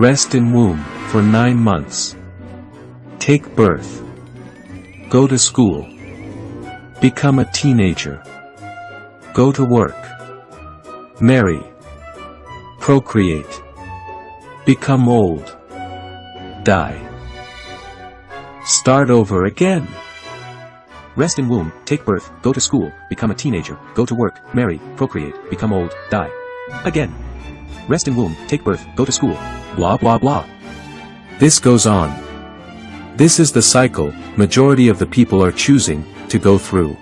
Rest in womb for nine months. Take birth. Go to school. Become a teenager. Go to work. Marry. Procreate. Become old. Die. Start over again. Rest in womb, take birth, go to school, become a teenager, go to work, marry, procreate, become old, die. Again. Rest in womb, take birth, go to school, blah blah blah. This goes on. This is the cycle majority of the people are choosing to go through.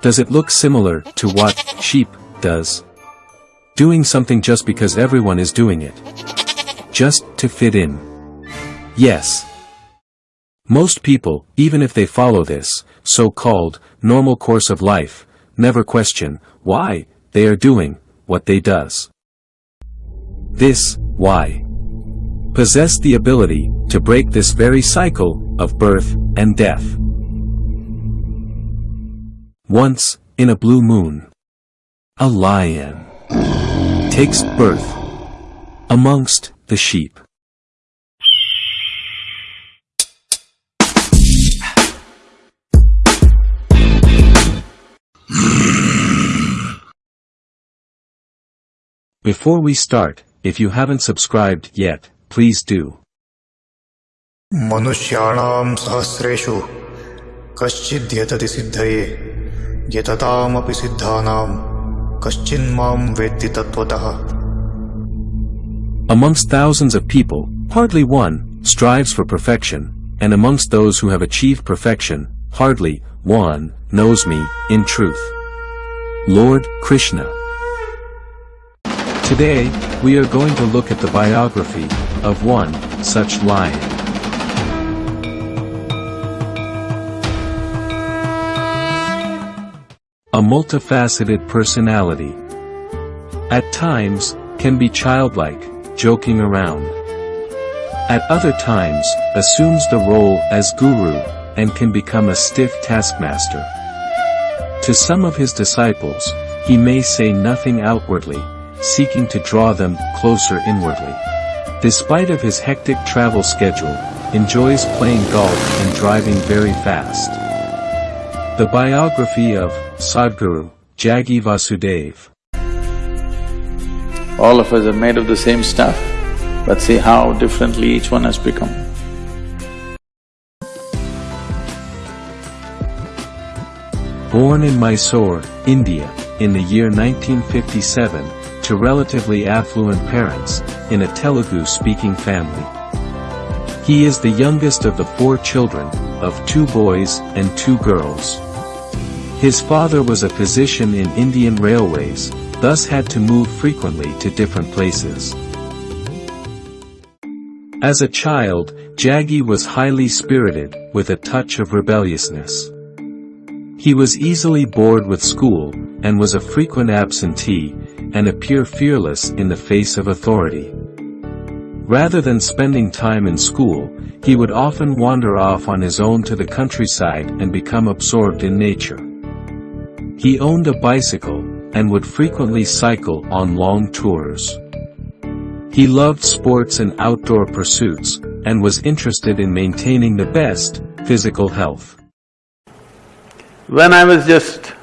Does it look similar to what sheep does? Doing something just because everyone is doing it. Just to fit in. Yes. Most people, even if they follow this, so-called, normal course of life, never question, why, they are doing, what they does. This, why, possess the ability to break this very cycle of birth and death. Once, in a blue moon, a lion takes birth amongst the sheep. Before we start, if you haven't subscribed yet, please do. मनुष्याणां सहस्रेषु कश्चिद्यतति सिद्धये यततामपि सिद्धानां कश्चिन्मां वेत्ति तत्त्वतः Amongst thousands of people, hardly one strives for perfection, and amongst those who have achieved perfection, hardly one knows me in truth. Lord Krishna. Today, we are going to look at the biography of one such lion. A multifaceted personality. At times, can be childlike, joking around. At other times, assumes the role as guru, and can become a stiff taskmaster. To some of his disciples, he may say nothing outwardly, seeking to draw them closer inwardly. Despite of his hectic travel schedule, enjoys playing golf and driving very fast. The biography of Sadhguru, Jaggi Vasudev. All of us are made of the same stuff, but see how differently each one has become. Born in Mysore, India, in the year 1957, to relatively affluent parents, in a Telugu-speaking family. He is the youngest of the four children, of two boys and two girls. His father was a physician in Indian Railways, thus had to move frequently to different places. As a child, Jaggi was highly spirited, with a touch of rebelliousness. He was easily bored with school, and was a frequent absentee, and appear fearless in the face of authority. Rather than spending time in school, he would often wander off on his own to the countryside and become absorbed in nature. He owned a bicycle, and would frequently cycle on long tours. He loved sports and outdoor pursuits, and was interested in maintaining the best physical health. When I was just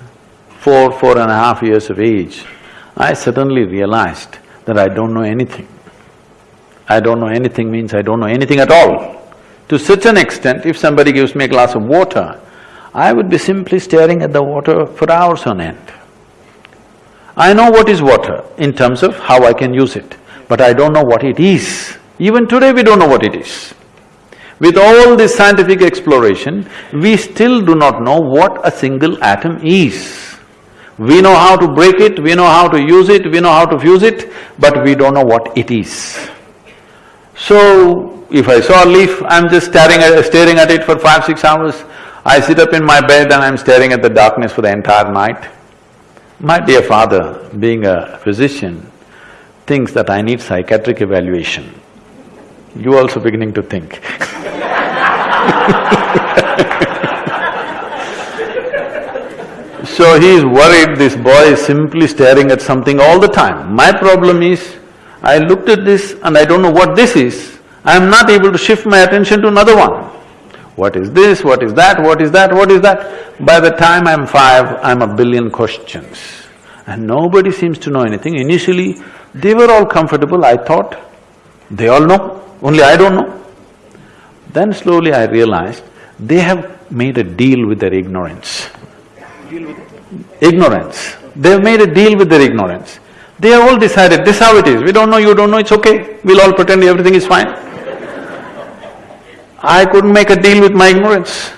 four, four and a half years of age, I suddenly realized that I don't know anything. I don't know anything means I don't know anything at all. To such an extent, if somebody gives me a glass of water, I would be simply staring at the water for hours on end. I know what is water in terms of how I can use it, but I don't know what it is. Even today we don't know what it is. With all this scientific exploration, we still do not know what a single atom is. We know how to break it, we know how to use it, we know how to fuse it, but we don't know what it is. So, if I saw a leaf, I'm just staring at, staring at it for five, six hours. I sit up in my bed and I'm staring at the darkness for the entire night. My dear father, being a physician, thinks that I need psychiatric evaluation. You also beginning to think So he is worried this boy is simply staring at something all the time. My problem is, I looked at this and I don't know what this is, I'm not able to shift my attention to another one. What is this, what is that, what is that, what is that? By the time I'm five, I'm a billion questions. And nobody seems to know anything. Initially, they were all comfortable, I thought, they all know, only I don't know. Then slowly I realized, they have made a deal with their ignorance. Ignorance. They've made a deal with their ignorance. They have all decided, this is how it is, we don't know, you don't know, it's okay, we'll all pretend everything is fine. I couldn't make a deal with my ignorance.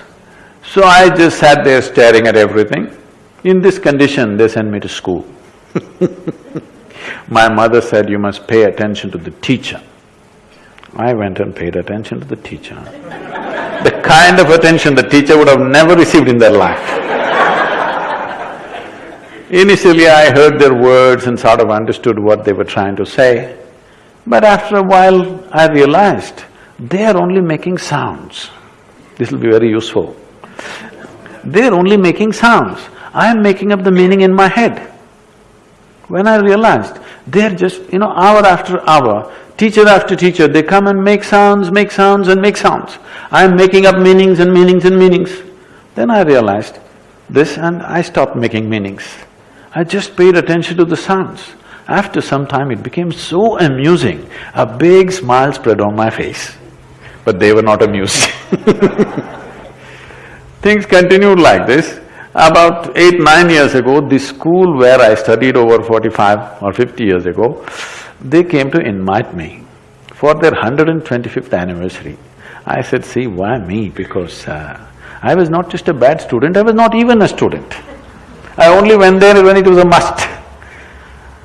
So I just sat there staring at everything. In this condition, they sent me to school. my mother said, you must pay attention to the teacher. I went and paid attention to the teacher. the kind of attention the teacher would have never received in their life. Initially I heard their words and sort of understood what they were trying to say, but after a while I realized they are only making sounds. This will be very useful. They're only making sounds. I am making up the meaning in my head. When I realized they're just, you know, hour after hour, teacher after teacher, they come and make sounds, make sounds and make sounds. I am making up meanings and meanings and meanings. Then I realized this and I stopped making meanings. I just paid attention to the sounds. After some time it became so amusing, a big smile spread on my face. But they were not amused Things continued like this. About eight, nine years ago, the school where I studied over forty-five or fifty years ago, they came to invite me for their 125th anniversary. I said, see, why me? Because uh, I was not just a bad student, I was not even a student. I only went there when it was a must.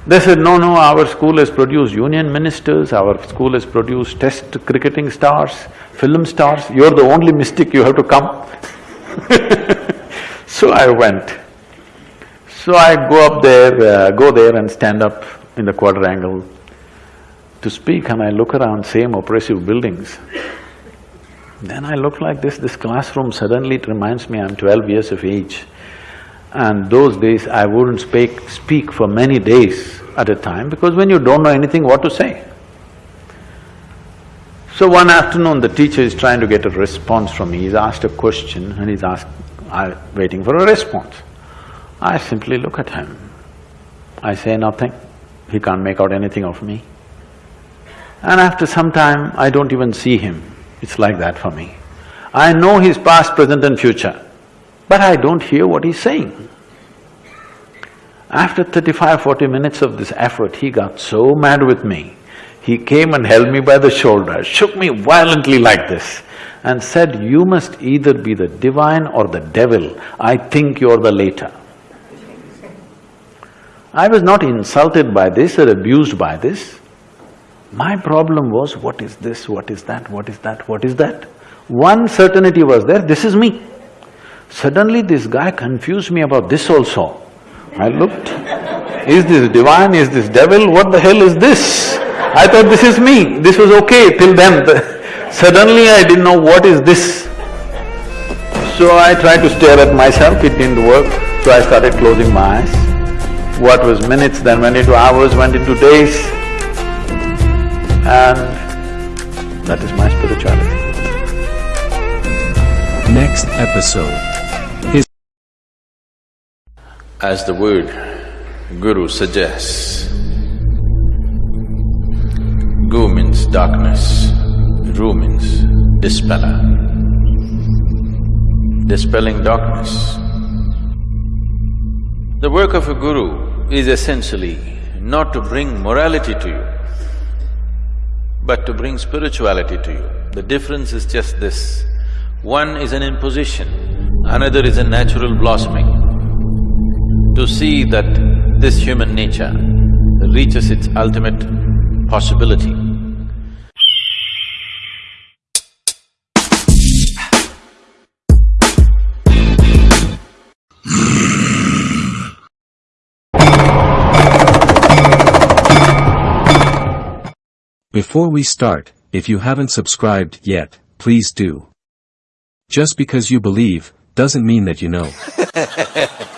They said, no, no, our school has produced union ministers, our school has produced test cricketing stars, film stars, you're the only mystic, you have to come So I went. So I go up there, uh, go there and stand up in the quadrangle to speak and I look around, same oppressive buildings. Then I look like this, this classroom suddenly it reminds me I'm twelve years of age. And those days I wouldn't speak, speak for many days at a time because when you don't know anything, what to say? So one afternoon, the teacher is trying to get a response from me. He's asked a question and he's asked, I'm uh, waiting for a response. I simply look at him. I say nothing. He can't make out anything of me. And after some time, I don't even see him. It's like that for me. I know his past, present and future but I don't hear what he's saying. After 35, 40 minutes of this effort, he got so mad with me. He came and held me by the shoulder, shook me violently like this and said, you must either be the divine or the devil, I think you're the later. I was not insulted by this or abused by this. My problem was, what is this, what is that, what is that, what is that? One certainty was there, this is me. Suddenly this guy confused me about this also. I looked, is this divine, is this devil, what the hell is this? I thought this is me, this was okay till then. Suddenly I didn't know what is this. So I tried to stare at myself, it didn't work, so I started closing my eyes. What was minutes then went into hours, went into days, and that is my spirituality. Next episode as the word guru suggests. Gu means darkness, Ru means dispeller. Dispelling darkness. The work of a guru is essentially not to bring morality to you, but to bring spirituality to you. The difference is just this, one is an imposition, another is a natural blossoming to see that this human nature reaches its ultimate possibility. Before we start, if you haven't subscribed yet, please do. Just because you believe, doesn't mean that you know.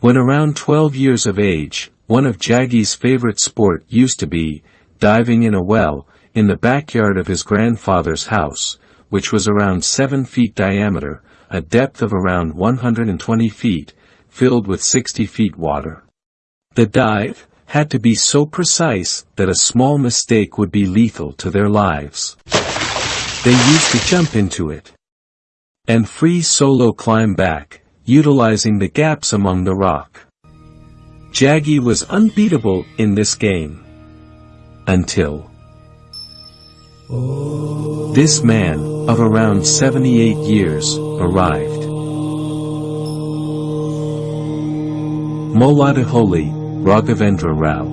When around 12 years of age, one of Jaggi's favorite sport used to be diving in a well in the backyard of his grandfather's house, which was around 7 feet diameter, a depth of around 120 feet, filled with 60 feet water. The dive had to be so precise that a small mistake would be lethal to their lives. They used to jump into it and free solo climb back, utilizing the gaps among the rock. Jaggi was unbeatable in this game. Until this man, of around 78 years, arrived. Malladihalli, Raghavendra Rao.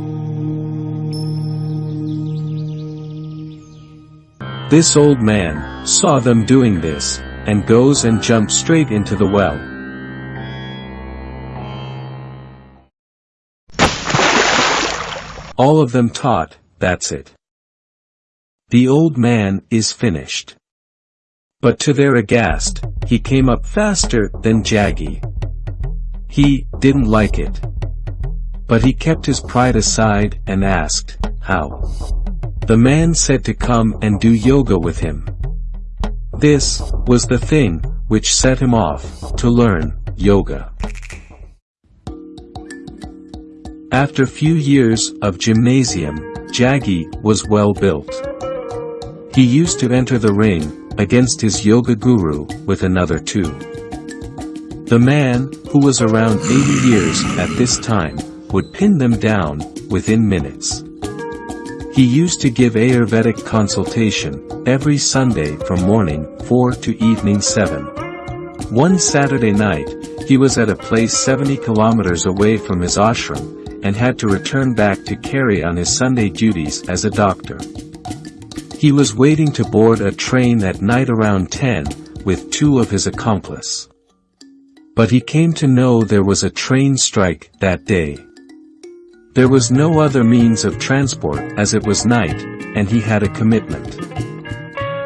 This old man saw them doing this, and goes and jumps straight into the well. All of them taught, that's it. The old man is finished. But to their aghast, he came up faster than Jaggi. He didn't like it. But he kept his pride aside and asked, how? The man said to come and do yoga with him. This was the thing which set him off to learn yoga. After few years of gymnasium, Jaggi was well built. He used to enter the ring, against his yoga guru, with another two. The man, who was around 80 years at this time, would pin them down, within minutes. He used to give Ayurvedic consultation, every Sunday from morning 4 to evening 7. One Saturday night, he was at a place 70 kilometers away from his ashram, and had to return back to carry on his Sunday duties as a doctor. He was waiting to board a train at night around 10, with two of his accomplice. But he came to know there was a train strike that day. There was no other means of transport as it was night, and he had a commitment.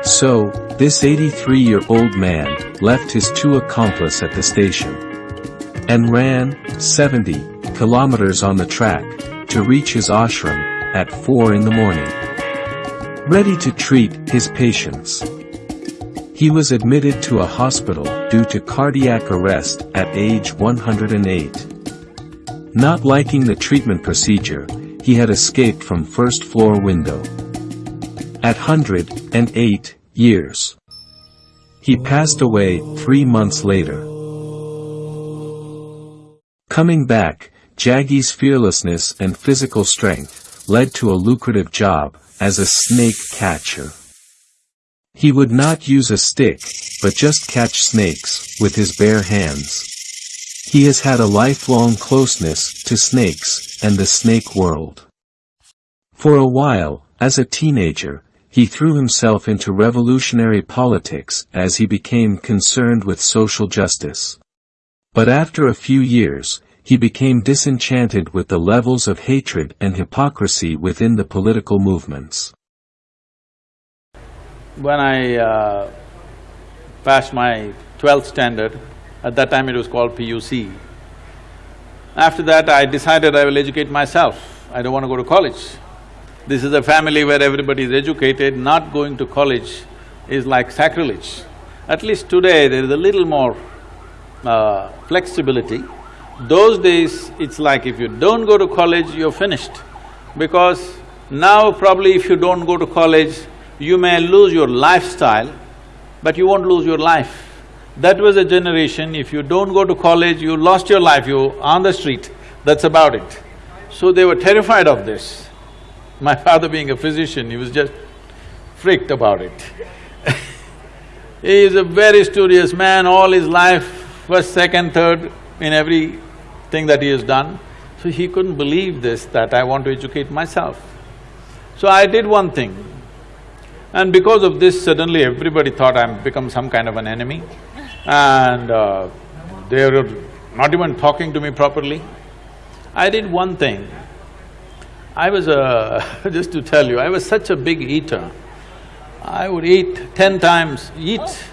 So, this 83-year-old man left his two accomplices at the station and ran 70 kilometers on the track to reach his ashram at 4 in the morning ready to treat his patients. He was admitted to a hospital due to cardiac arrest at age 108. Not liking the treatment procedure, he had escaped from first floor window. At 108 years. He passed away three months later. Coming back, Jaggi's fearlessness and physical strength led to a lucrative job as a snake catcher. He would not use a stick, but just catch snakes with his bare hands. He has had a lifelong closeness to snakes and the snake world. For a while, as a teenager, he threw himself into revolutionary politics as he became concerned with social justice. But after a few years, he became disenchanted with the levels of hatred and hypocrisy within the political movements. When I uh, passed my twelfth standard, at that time it was called PUC, after that I decided I will educate myself, I don't want to go to college. This is a family where everybody is educated, not going to college is like sacrilege. At least today there is a little more uh, flexibility those days, it's like if you don't go to college, you're finished. Because now probably if you don't go to college, you may lose your lifestyle, but you won't lose your life. That was a generation, if you don't go to college, you lost your life, you're on the street, that's about it. So they were terrified of this. My father being a physician, he was just freaked about it. he is a very studious man, all his life, first, second, third, in every thing that he has done. So he couldn't believe this, that I want to educate myself. So I did one thing. And because of this, suddenly everybody thought I've become some kind of an enemy. And uh, they were not even talking to me properly. I did one thing. I was a… just to tell you, I was such a big eater. I would eat ten times, eat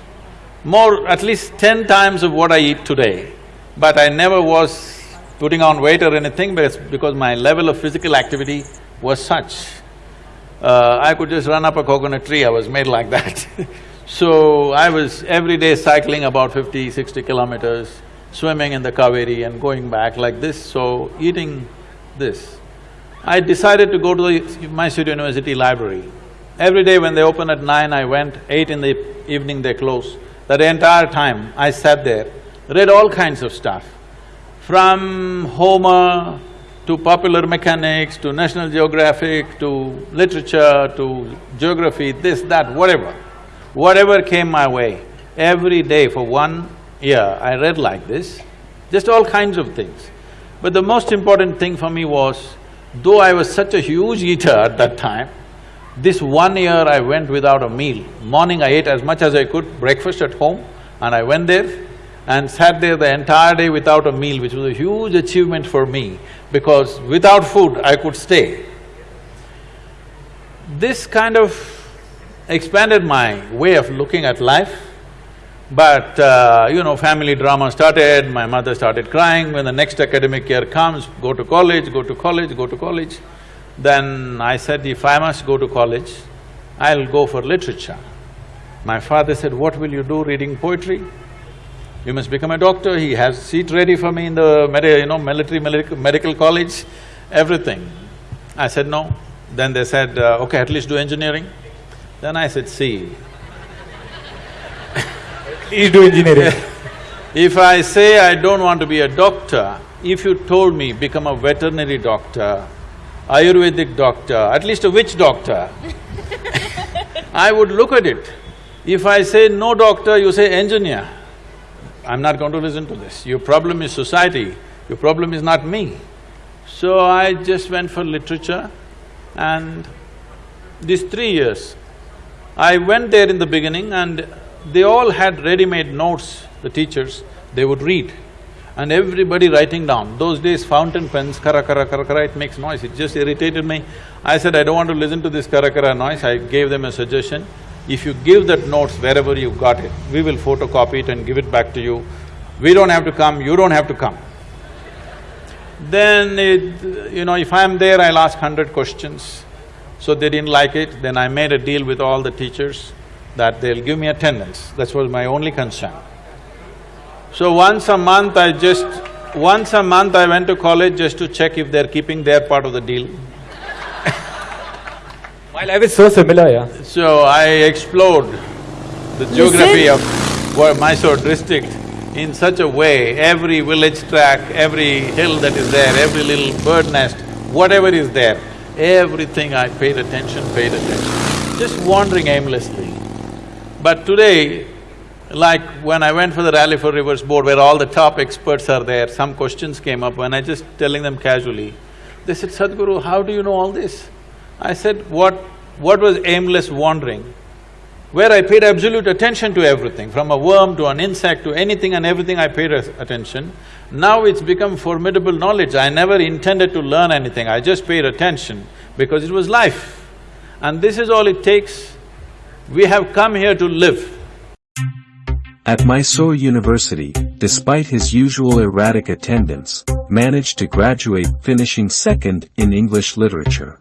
more, at least ten times of what I eat today. But I never was putting on weight or anything, but it's because my level of physical activity was such. Uh, I could just run up a coconut tree, I was made like that So I was every day cycling about 50, 60 kilometers, swimming in the Kaveri and going back like this, so eating this. I decided to go to the Mysore University library. Every day when they open at nine, I went, eight in the evening they close. That entire time, I sat there, read all kinds of stuff. From Homer to popular mechanics, to National Geographic, to literature, to geography, this, that, whatever. Whatever came my way, every day for one year, I read like this, just all kinds of things. But the most important thing for me was, though I was such a huge eater at that time, this one year I went without a meal. Morning I ate as much as I could, breakfast at home, and I went there and sat there the entire day without a meal, which was a huge achievement for me, because without food I could stay. This kind of expanded my way of looking at life. But, uh, you know, family drama started, my mother started crying, when the next academic year comes, go to college, go to college, go to college. Then I said, if I must go to college, I'll go for literature. My father said, what will you do reading poetry? You must become a doctor, he has seat ready for me in the you know, military medical college, everything. I said, no. Then they said, uh, okay, at least do engineering. Then I said, see, Please do engineering. if I say I don't want to be a doctor, if you told me become a veterinary doctor, Ayurvedic doctor, at least a witch doctor, I would look at it. If I say no doctor, you say engineer, I'm not going to listen to this. Your problem is society, your problem is not me. So I just went for literature and these three years, I went there in the beginning and they all had ready-made notes, the teachers, they would read and everybody writing down. Those days fountain pens, kara kara kara kara, it makes noise, it just irritated me. I said, I don't want to listen to this kara kara noise, I gave them a suggestion. If you give that notes wherever you got it, we will photocopy it and give it back to you. We don't have to come, you don't have to come. Then it, you know, if I'm there, I'll ask hundred questions. So they didn't like it, then I made a deal with all the teachers that they'll give me attendance, that was my only concern. So once a month I just… once a month I went to college just to check if they're keeping their part of the deal. My life is so similar, yeah. So I explored the geography of Mysore district in such a way, every village track, every hill that is there, every little bird nest, whatever is there, Everything I paid attention, paid attention, just wandering aimlessly. But today, like when I went for the Rally for Rivers board where all the top experts are there, some questions came up and I just telling them casually, they said, Sadhguru, how do you know all this? I said, what… what was aimless wandering? Where I paid absolute attention to everything, from a worm to an insect to anything and everything I paid attention. Now it's become formidable knowledge. I never intended to learn anything, I just paid attention because it was life. And this is all it takes. We have come here to live. At Mysore University, despite his usual erratic attendance, managed to graduate finishing second in English literature.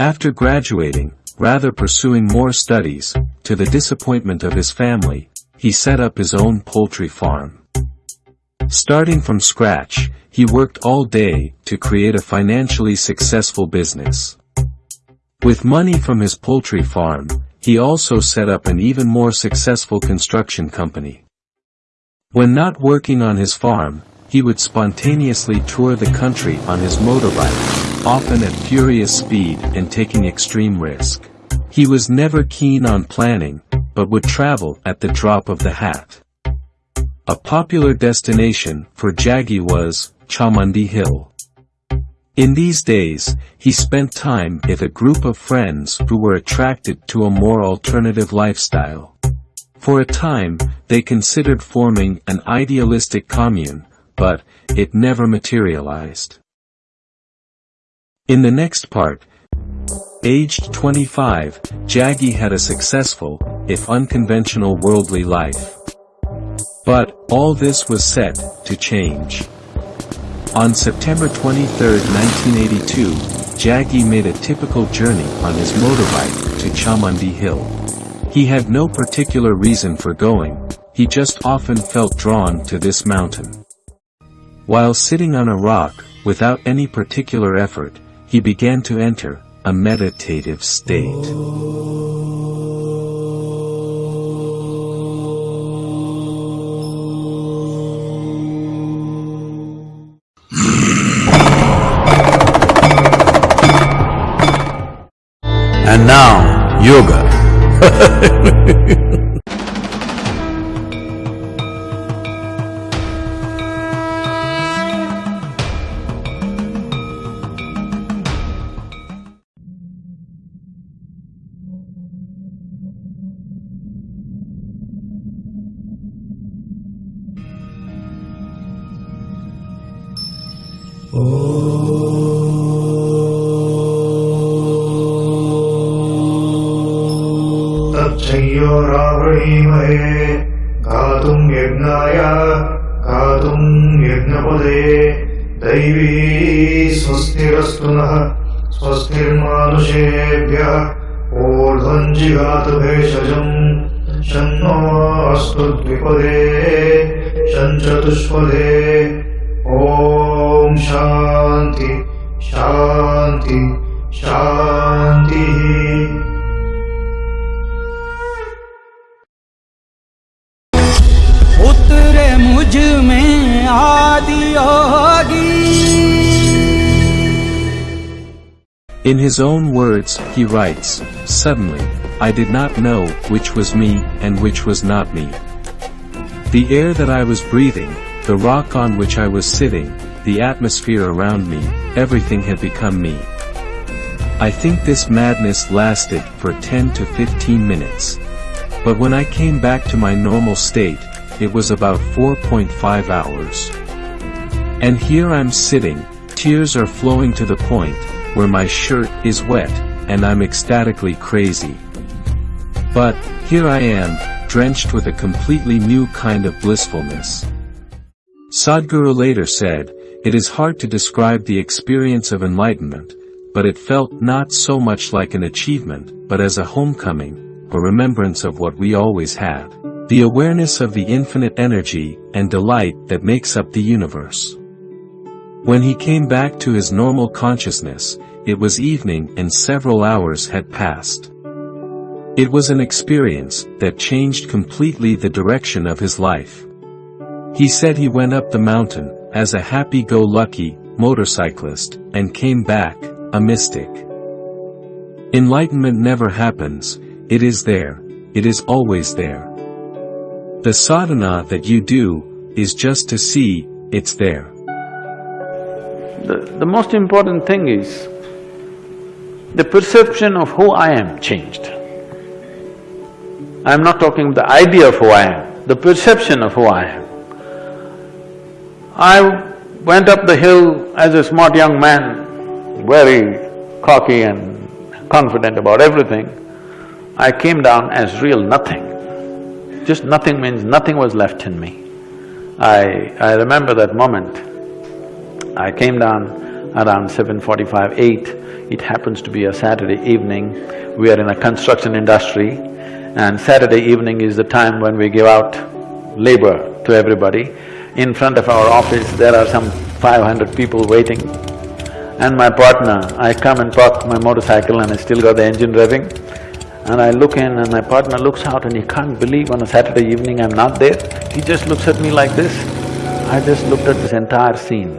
After graduating, rather pursuing more studies, to the disappointment of his family, he set up his own poultry farm. Starting from scratch, he worked all day to create a financially successful business. With money from his poultry farm, he also set up an even more successful construction company. When not working on his farm, he would spontaneously tour the country on his motorbike, often at furious speed and taking extreme risk. He was never keen on planning, but would travel at the drop of the hat. A popular destination for Jaggi was Chamundi Hill. In these days, he spent time with a group of friends who were attracted to a more alternative lifestyle. For a time, they considered forming an idealistic commune, but it never materialized. In the next part, aged 25, Jaggi had a successful, if unconventional worldly life. But, all this was set to change. On September 23, 1982, Jaggi made a typical journey on his motorbike to Chamundi Hill. He had no particular reason for going, he just often felt drawn to this mountain. While sitting on a rock, without any particular effort, he began to enter a meditative state. And now, yoga. तच्छय्योरावणीमहे गातुम् यज्ञाय गातुम् यज्ञपदे। दैवी स्वस्तिरस्तु नः, स्वस्तिर्मानुषेभ्यः ऊर्ध्वम् भेषजम् शन्नो अस्तु द्विपदे शञ्चतुष्पदे ॐ शान्ति शान्ति शान्तिः उतरे मुझ में आदि योगी In his own words, he writes, Suddenly, I did not know which was me and which was not me. The air that I was breathing, the rock on which I was sitting, the atmosphere around me, everything had become me. I think this madness lasted for 10 to 15 minutes. But when I came back to my normal state, it was about 4.5 hours. And here I'm sitting, tears are flowing to the point, where my shirt is wet, and I'm ecstatically crazy. But, here I am, drenched with a completely new kind of blissfulness. Sadhguru later said, it is hard to describe the experience of enlightenment, but it felt not so much like an achievement, but as a homecoming, a remembrance of what we always had. The awareness of the infinite energy and delight that makes up the universe. When he came back to his normal consciousness, it was evening and several hours had passed. It was an experience that changed completely the direction of his life. He said he went up the mountain, as a happy-go-lucky motorcyclist, and came back, a mystic. Enlightenment never happens, it is there, it is always there. The sadhana that you do, is just to see, it's there. The, the most important thing is, the perception of who I am changed. I'm not talking the idea of who I am, the perception of who I am. I went up the hill as a smart young man, very cocky and confident about everything. I came down as real nothing. Just nothing means nothing was left in me. I… I remember that moment. I came down around 7.45, 8. It happens to be a Saturday evening. We are in a construction industry and Saturday evening is the time when we give out labor to everybody. In front of our office, there are some five hundred people waiting. And my partner, I come and park my motorcycle and I still got the engine revving. And I look in and my partner looks out and he can't believe on a Saturday evening I'm not there. He just looks at me like this. I just looked at this entire scene.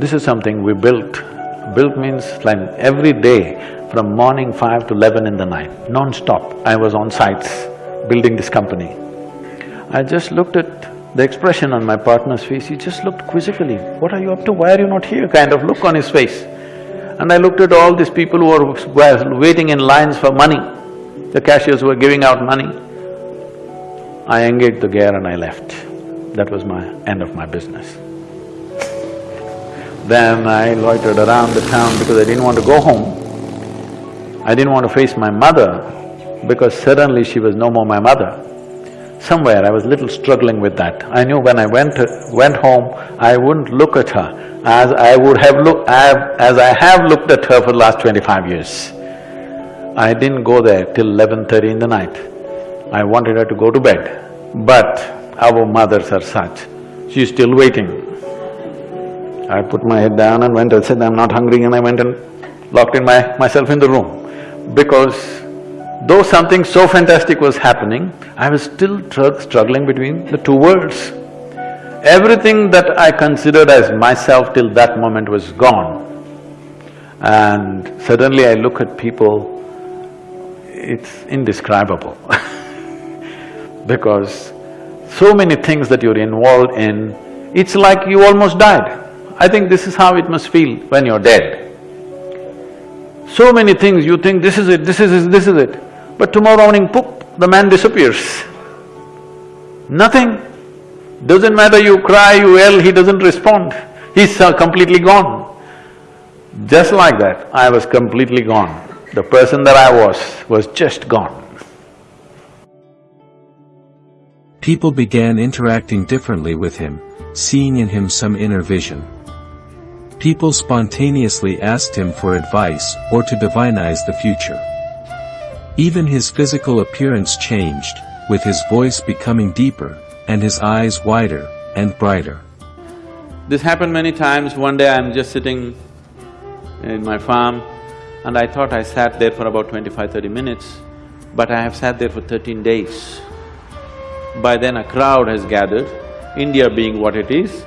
This is something we built. Built means like every day from morning five to eleven in the night, non-stop, I was on sites building this company. I just looked at the expression on my partner's face, he just looked quizzically, what are you up to, why are you not here, kind of look on his face. And I looked at all these people who were, waiting in lines for money, the cashiers who were giving out money. I engaged the gear and I left. That was my end of my business. Then I loitered around the town because I didn't want to go home. I didn't want to face my mother because suddenly she was no more my mother. Somewhere I was little struggling with that. I knew when I went… went home, I wouldn't look at her as I would have looked… as I have looked at her for the last twenty-five years. I didn't go there till eleven thirty in the night. I wanted her to go to bed, but our mothers are such, she's still waiting. I put my head down and went and said, I'm not hungry and I went and locked in my… myself in the room. Because though something so fantastic was happening, I was still struggling between the two worlds. Everything that I considered as myself till that moment was gone. And suddenly I look at people it's indescribable because so many things that you're involved in, it's like you almost died. I think this is how it must feel when you're dead. So many things you think, this is it, this is it, this is it, but tomorrow morning, poof, the man disappears. Nothing. Doesn't matter you cry, you yell, he doesn't respond. He's uh, completely gone. Just like that, I was completely gone. The person that I was, was just gone. People began interacting differently with him, seeing in him some inner vision. People spontaneously asked him for advice or to divinize the future. Even his physical appearance changed, with his voice becoming deeper and his eyes wider and brighter. This happened many times. One day I'm just sitting in my farm and I thought I sat there for about 25, 30 minutes, but I have sat there for thirteen days. By then a crowd has gathered, India being what it is,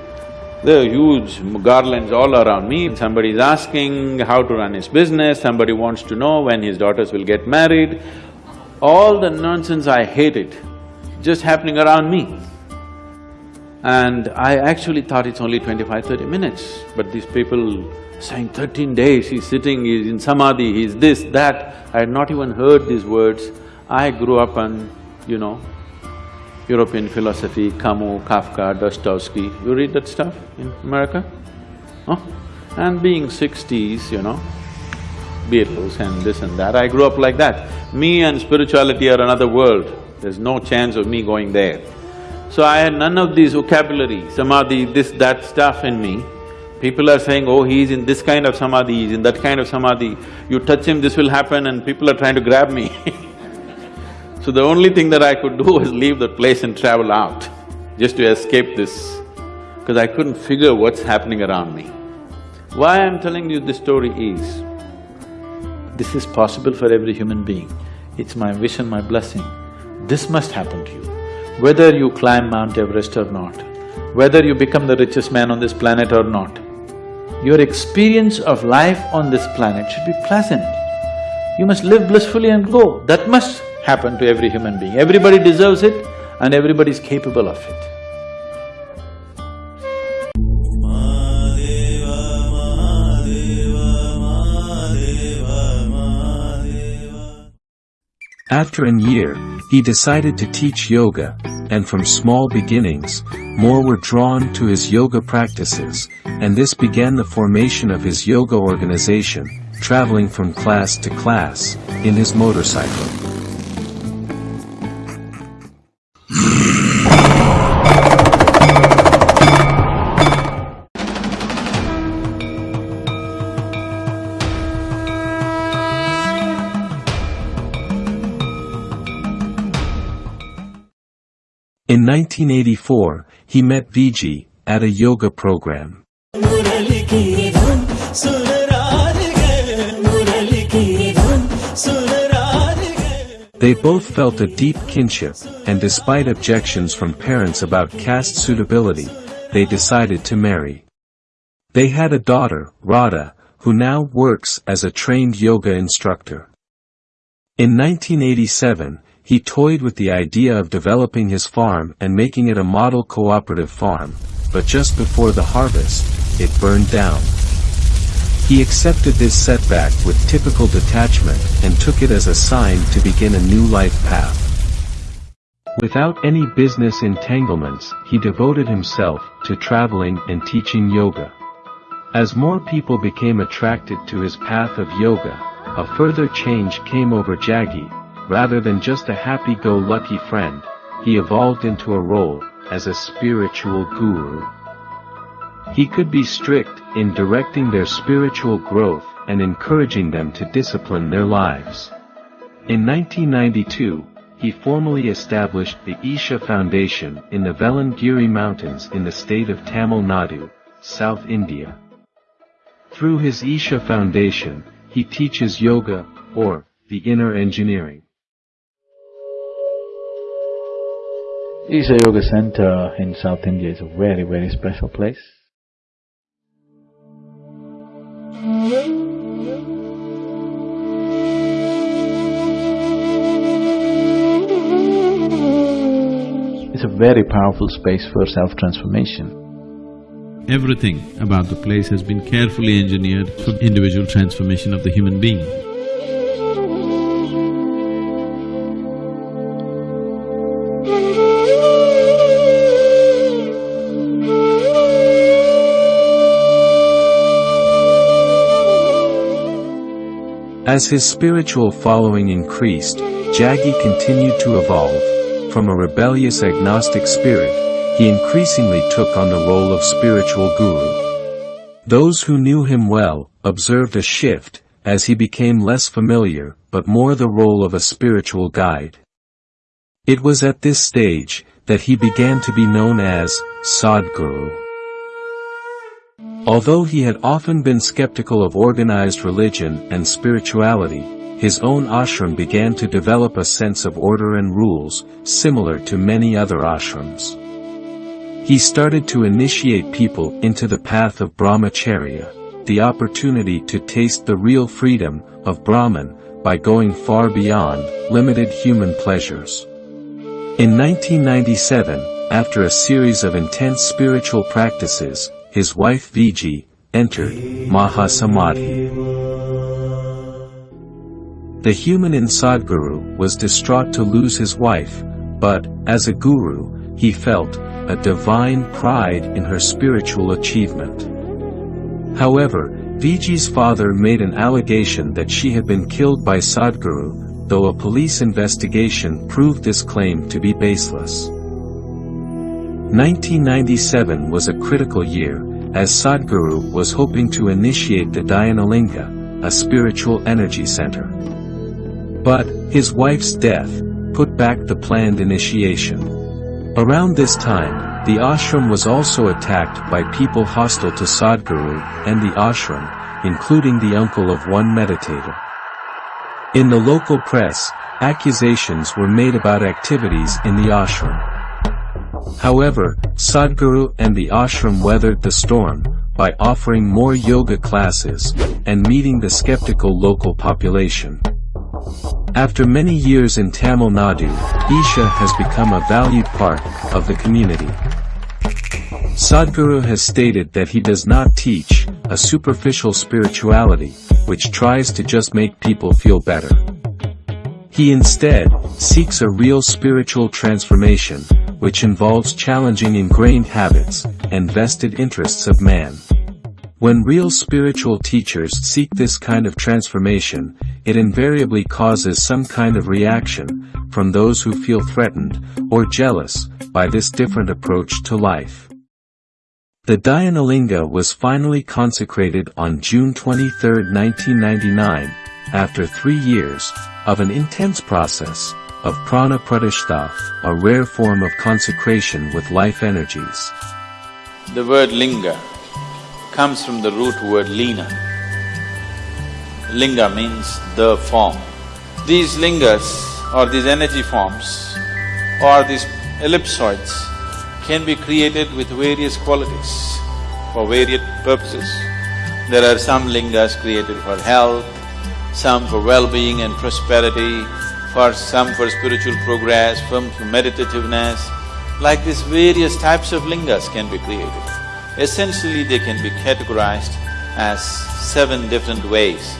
there are huge garlands all around me, somebody is asking how to run his business, somebody wants to know when his daughters will get married. All the nonsense I hate it, just happening around me. And I actually thought it's only 25, 30 minutes, but these people saying thirteen days, he's sitting, he's in samadhi, he's this, that. I had not even heard these words. I grew up on, you know, European philosophy, Camus, Kafka, Dostoevsky. You read that stuff in America? Huh? And being sixties, you know, Beatles and this and that, I grew up like that. Me and spirituality are another world, there's no chance of me going there. So I had none of these vocabulary, samadhi, this, that stuff in me. People are saying, oh, he's in this kind of samadhi, he's in that kind of samadhi, you touch him, this will happen and people are trying to grab me So the only thing that I could do was leave the place and travel out, just to escape this, because I couldn't figure what's happening around me. Why I'm telling you this story is, this is possible for every human being. It's my wish and my blessing. This must happen to you. Whether you climb Mount Everest or not, whether you become the richest man on this planet or not, your experience of life on this planet should be pleasant. You must live blissfully and go. That must happen to every human being. Everybody deserves it and everybody is capable of it. After a year, he decided to teach yoga, and from small beginnings, more were drawn to his yoga practices, and this began the formation of his yoga organization, traveling from class to class, in his motorcycle. 1984, he met Viji at a yoga program. They both felt a deep kinship, and despite objections from parents about caste suitability, they decided to marry. They had a daughter, Radha, who now works as a trained yoga instructor. In 1987, he toyed with the idea of developing his farm and making it a model cooperative farm, but just before the harvest, it burned down. He accepted this setback with typical detachment and took it as a sign to begin a new life path. Without any business entanglements, he devoted himself to traveling and teaching yoga. As more people became attracted to his path of yoga, a further change came over Jaggi, rather than just a happy-go-lucky friend, he evolved into a role as a spiritual guru. He could be strict in directing their spiritual growth and encouraging them to discipline their lives. In 1992, he formally established the Isha Foundation in the Velliangiri Mountains in the state of Tamil Nadu, South India. Through his Isha Foundation, he teaches yoga, or the inner engineering. Isha Yoga Center in South India is a very, very special place. It's a very powerful space for self-transformation. Everything about the place has been carefully engineered for individual transformation of the human being. As his spiritual following increased, Jaggi continued to evolve. From a rebellious agnostic spirit, he increasingly took on the role of spiritual guru. Those who knew him well observed a shift as he became less familiar but more the role of a spiritual guide. It was at this stage that he began to be known as Sadhguru. Although he had often been skeptical of organized religion and spirituality, his own ashram began to develop a sense of order and rules, similar to many other ashrams. He started to initiate people into the path of brahmacharya, the opportunity to taste the real freedom of Brahman by going far beyond limited human pleasures. In 1997, after a series of intense spiritual practices, his wife Viji, entered Mahasamadhi. The human in Sadhguru was distraught to lose his wife, but, as a guru, he felt a divine pride in her spiritual achievement. However, Viji's father made an allegation that she had been killed by Sadhguru, though a police investigation proved this claim to be baseless. 1997 was a critical year, as Sadhguru was hoping to initiate the Dhyanalinga, a spiritual energy center. But, his wife's death, put back the planned initiation. Around this time, the ashram was also attacked by people hostile to Sadhguru and the ashram, including the uncle of one meditator. In the local press, accusations were made about activities in the ashram. However, Sadhguru and the ashram weathered the storm, by offering more yoga classes, and meeting the skeptical local population. After many years in Tamil Nadu, Isha has become a valued part of the community. Sadhguru has stated that he does not teach a superficial spirituality, which tries to just make people feel better. He instead seeks a real spiritual transformation, which involves challenging ingrained habits and vested interests of man. When real spiritual teachers seek this kind of transformation, it invariably causes some kind of reaction from those who feel threatened or jealous by this different approach to life. The Dhyanalinga was finally consecrated on June 23, 1999, after three years of an intense process of prana pratishta, a rare form of consecration with life energies. The word linga comes from the root word lina. Linga means the form. These lingas or these energy forms or these ellipsoids can be created with various qualities for various purposes. There are some lingas created for health, some for well-being and prosperity, for some for spiritual progress, some for meditativeness. Like these various types of lingas can be created. Essentially, they can be categorized as seven different ways.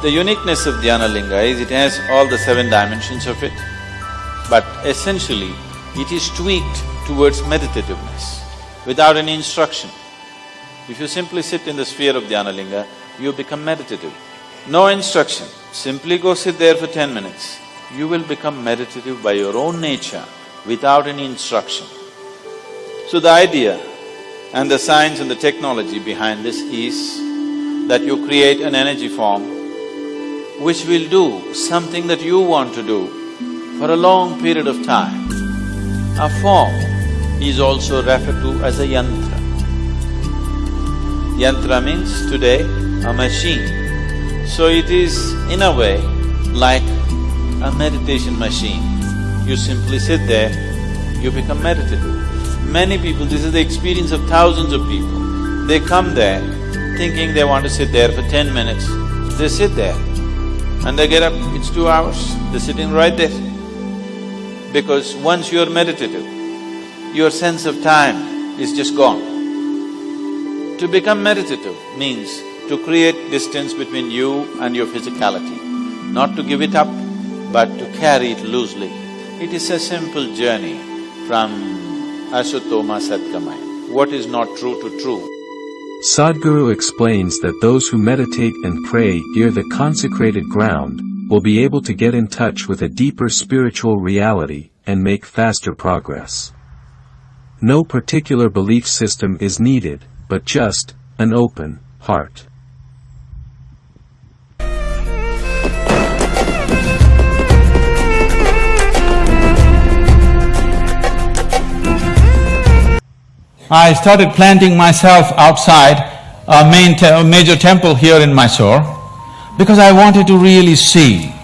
The uniqueness of Dhyana Linga is it has all the seven dimensions of it, but essentially, it is tweaked towards meditativeness, without any instruction. If you simply sit in the sphere of Dhyana Linga, you become meditative. No instruction, simply go sit there for ten minutes. You will become meditative by your own nature without any instruction. So the idea and the science and the technology behind this is that you create an energy form which will do something that you want to do for a long period of time. A form is also referred to as a yantra. Yantra means today a machine. So it is in a way like a meditation machine. You simply sit there, you become meditative. Many people, this is the experience of thousands of people. They come there thinking they want to sit there for ten minutes. They sit there and they get up, it's two hours, they're sitting right there. Because once you're meditative, your sense of time is just gone. To become meditative means to create distance between you and your physicality, not to give it up, but to carry it loosely. It is a simple journey from Asatoma Satgamaya. What is not true to true? Sadhguru explains that those who meditate and pray near the consecrated ground will be able to get in touch with a deeper spiritual reality and make faster progress. No particular belief system is needed, but just an open heart. I started planting myself outside a main te a major temple here in Mysore because I wanted to really see,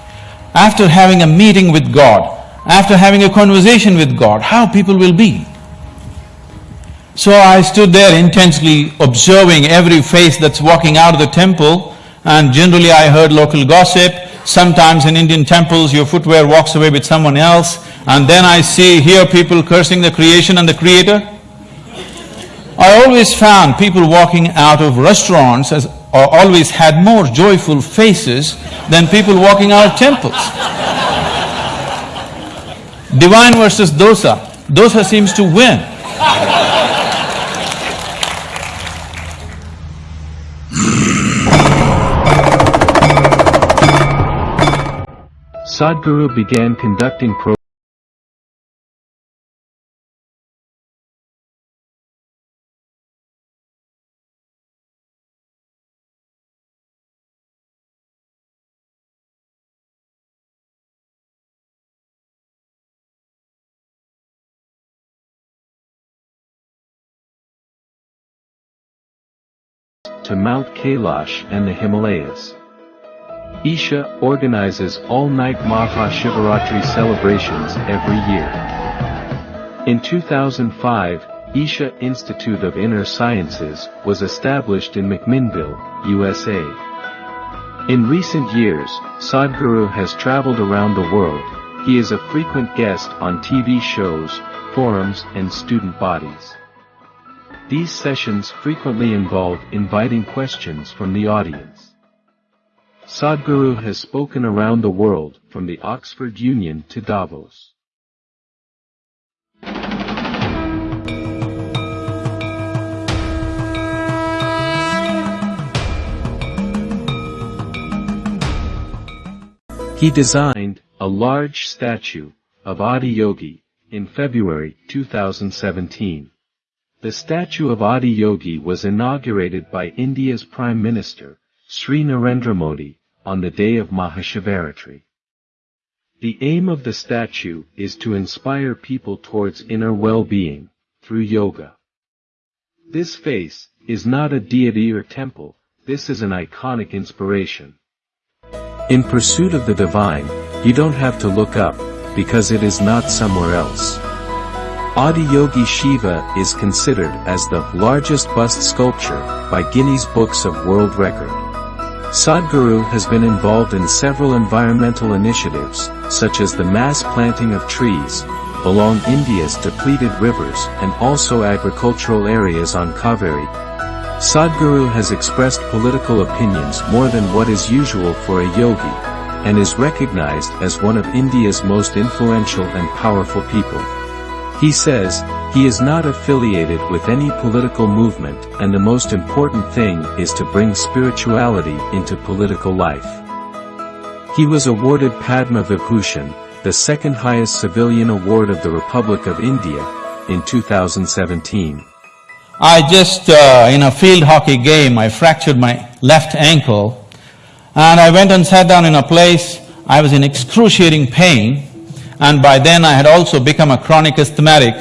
after having a meeting with God, after having a conversation with God, how people will be. So I stood there intensely observing every face that's walking out of the temple and generally I heard local gossip. Sometimes in Indian temples your footwear walks away with someone else and then I see, hear people cursing the creation and the creator. I always found people walking out of restaurants as, or always had more joyful faces than people walking out of temples. Divine versus dosa, dosa seems to win. Sadhguru began conducting to Mount Kailash and the Himalayas. Isha organizes all-night Mahashivaratri celebrations every year. In 2005, Isha Institute of Inner Sciences was established in McMinnville, USA. In recent years, Sadhguru has traveled around the world, he is a frequent guest on TV shows, forums and student bodies. These sessions frequently involve inviting questions from the audience. Sadhguru has spoken around the world, from the Oxford Union to Davos. He designed a large statue of Adi Yogi in February 2017. The statue of Adi Yogi was inaugurated by India's Prime Minister, Sri Narendra Modi, on the day of Mahashivaratri. The aim of the statue is to inspire people towards inner well-being, through yoga. This face is not a deity or temple, this is an iconic inspiration. In pursuit of the divine, you don't have to look up, because it is not somewhere else. Adiyogi Shiva is considered as the largest bust sculpture by Guinness Books of World Record. Sadhguru has been involved in several environmental initiatives, such as the mass planting of trees, along India's depleted rivers and also agricultural areas on Kaveri. Sadhguru has expressed political opinions more than what is usual for a yogi, and is recognized as one of India's most influential and powerful people. He says, he is not affiliated with any political movement and the most important thing is to bring spirituality into political life. He was awarded Padma Vibhushan, the second highest civilian award of the Republic of India, in 2017. I just, uh, in a field hockey game, I fractured my left ankle and I went and sat down in a place, I was in excruciating pain and by then I had also become a chronic asthmatic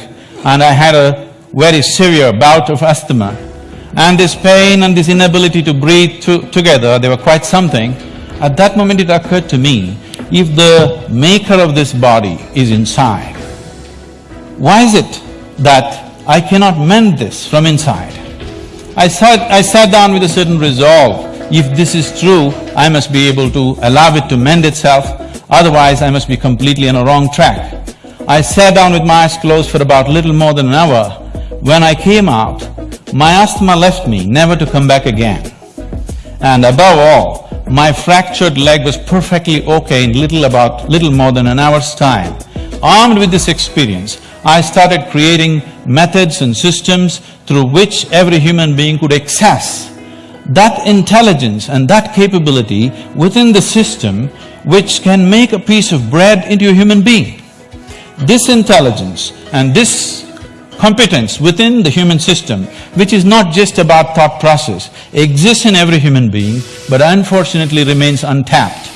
and I had a very severe bout of asthma. And this pain and this inability to breathe to, together, they were quite something. At that moment it occurred to me, if the maker of this body is inside, why is it that I cannot mend this from inside? I sat, I sat down with a certain resolve, if this is true, I must be able to allow it to mend itself, otherwise I must be completely on a wrong track. I sat down with my eyes closed for about little more than an hour. When I came out, my asthma left me, never to come back again. And above all, my fractured leg was perfectly okay in little about… little more than an hour's time. Armed with this experience, I started creating methods and systems through which every human being could access that intelligence and that capability within the system which can make a piece of bread into a human being. This intelligence and this competence within the human system, which is not just about thought process, exists in every human being, but unfortunately remains untapped.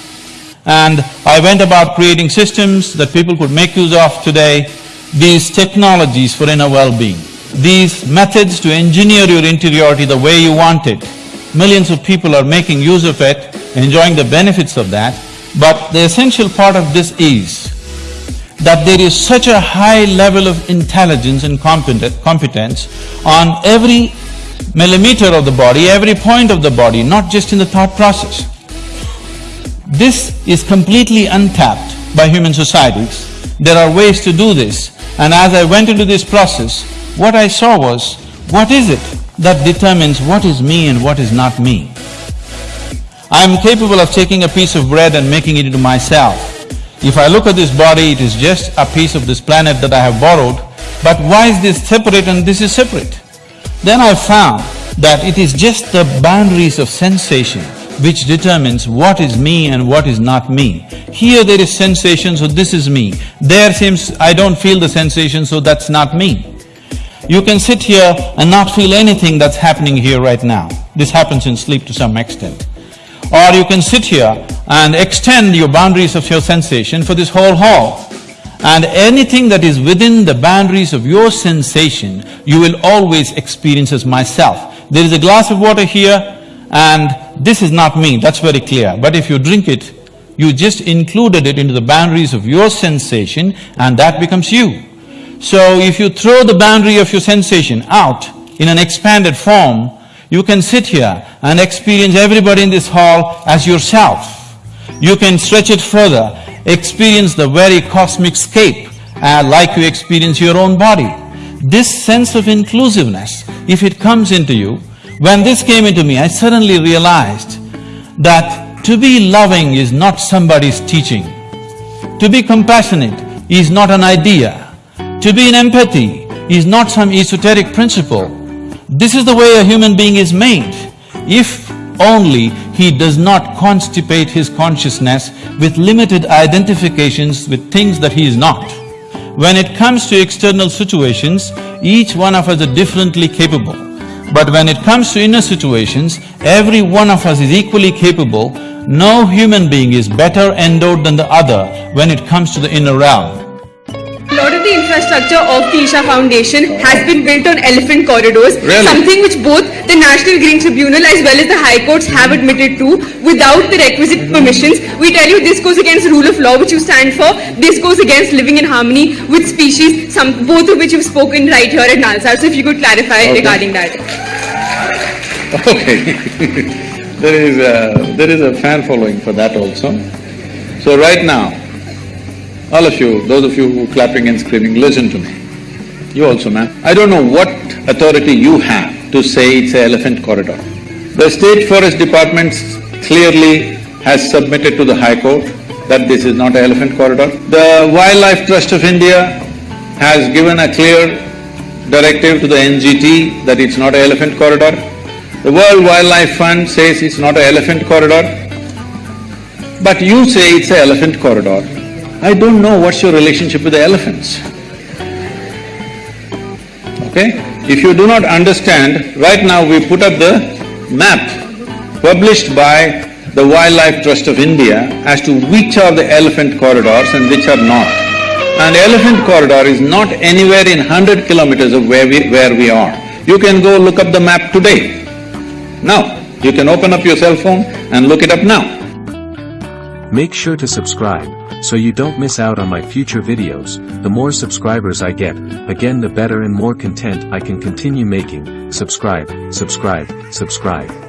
And I went about creating systems that people could make use of today, these technologies for inner well-being, these methods to engineer your interiority the way you want it. Millions of people are making use of it, enjoying the benefits of that, but the essential part of this is that there is such a high level of intelligence and competence on every millimeter of the body, every point of the body, not just in the thought process. This is completely untapped by human societies. There are ways to do this and as I went into this process, what I saw was, what is it that determines what is me and what is not me? I am capable of taking a piece of bread and making it into myself. If I look at this body, it is just a piece of this planet that I have borrowed, but why is this separate and this is separate? Then I found that it is just the boundaries of sensation which determines what is me and what is not me. Here there is sensation, so this is me. There seems I don't feel the sensation, so that's not me. You can sit here and not feel anything that's happening here right now. This happens in sleep to some extent. Or you can sit here and extend your boundaries of your sensation for this whole hall. And anything that is within the boundaries of your sensation, you will always experience as myself. There is a glass of water here and this is not me, that's very clear. But if you drink it, you just included it into the boundaries of your sensation and that becomes you. So if you throw the boundary of your sensation out in an expanded form, you can sit here and experience everybody in this hall as yourself. You can stretch it further, experience the very cosmic scape uh, like you experience your own body. This sense of inclusiveness, if it comes into you, when this came into me, I suddenly realized that to be loving is not somebody's teaching. To be compassionate is not an idea. To be in empathy is not some esoteric principle. This is the way a human being is made. If only he does not constipate his consciousness with limited identifications with things that he is not. When it comes to external situations, each one of us are differently capable. But when it comes to inner situations, every one of us is equally capable. No human being is better endowed than the other when it comes to the inner realm. Infrastructure of the Isha Foundation has been built on elephant corridors, Really? something which both the National Green Tribunal as well as the High Courts have admitted to without the requisite permissions. We tell you this goes against the rule of law which you stand for, this goes against living in harmony with species, some both of which you've spoken right here at Nalsar. So if you could clarify regarding that. Okay There is a… there is a fan following for that also. So right now, all of you, those of you who clapping and screaming, listen to me. You also, ma'am. I don't know what authority you have to say it's an elephant corridor. The State Forest Department clearly has submitted to the High Court that this is not an elephant corridor. The Wildlife Trust of India has given a clear directive to the NGT that it's not an elephant corridor. The World Wildlife Fund says it's not an elephant corridor. But you say it's an elephant corridor. I don't know what's your relationship with the elephants. Okay? If you do not understand, right now we put up the map published by the Wildlife Trust of India as to which are the elephant corridors and which are not. And elephant corridor is not anywhere in hundred kilometers of where we… where we are. You can go look up the map today. Now, you can open up your cell phone and look it up now. Make sure to subscribe, so you don't miss out on my future videos. The more subscribers I get, again the better and more content I can continue making. Subscribe, subscribe, subscribe.